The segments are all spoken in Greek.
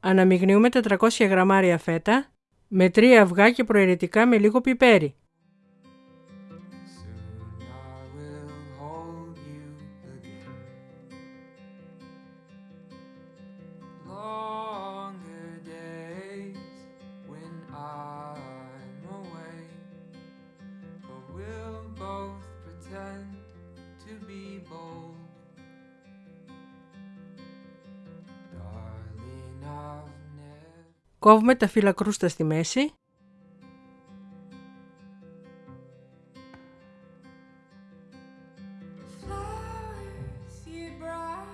Αναμειγνύουμε 400 γραμμάρια φέτα με 3 αυγά και προαιρετικά με λίγο πιπέρι. Κόβουμε τα φύλλα κρούστα στη μέση. Flowers you brought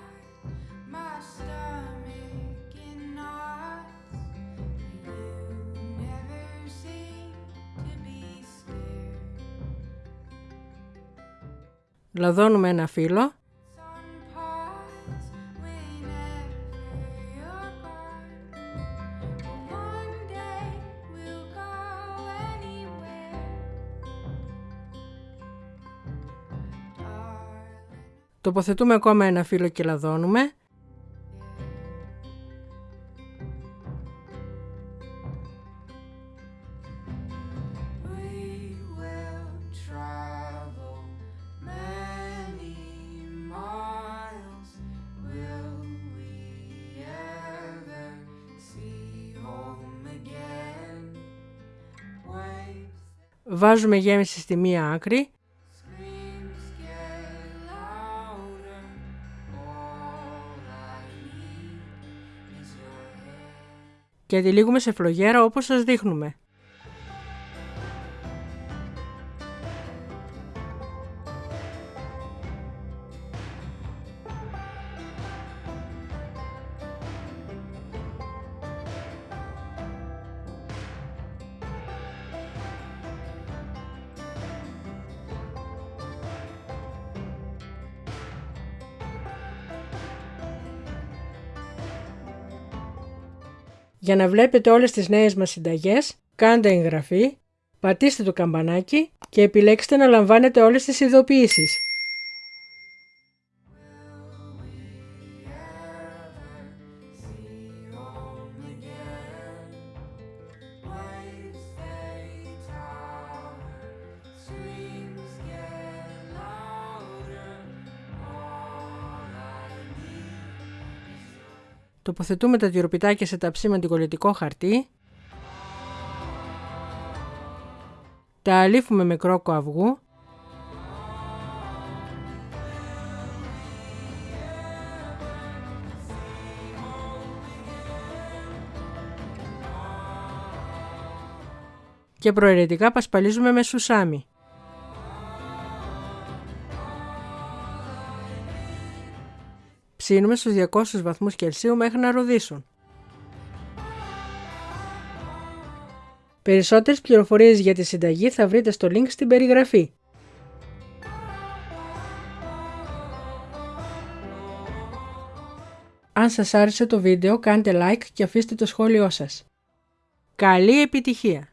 Τοποθετούμε ακόμα ένα φύλλο και λαδώνουμε. We will travel many miles. Will we ever see home again? Waves, Βάζουμε γέμιση στη μία άκρη. Hand. και τυλίγουμε σε φλογέρα όπως σας δείχνουμε. Για να βλέπετε όλες τις νέες μας συνταγές, κάντε εγγραφή, πατήστε το καμπανάκι και επιλέξτε να λαμβάνετε όλες τις ειδοποιήσεις. Τοποθετούμε τα τυροπιτάκια σε ταψί με αντικολλητικό χαρτί. Τα αλήφουμε με κρόκο αυγού. Και προαιρετικά πασπαλίζουμε με σουσάμι. Ψήνουμε στους 200 βαθμούς Κελσίου μέχρι να ροδίσουν. Περισσότερες πληροφορίες για τη συνταγή θα βρείτε στο link στην περιγραφή. Αν σας άρεσε το βίντεο κάντε like και αφήστε το σχόλιο σας. Καλή επιτυχία!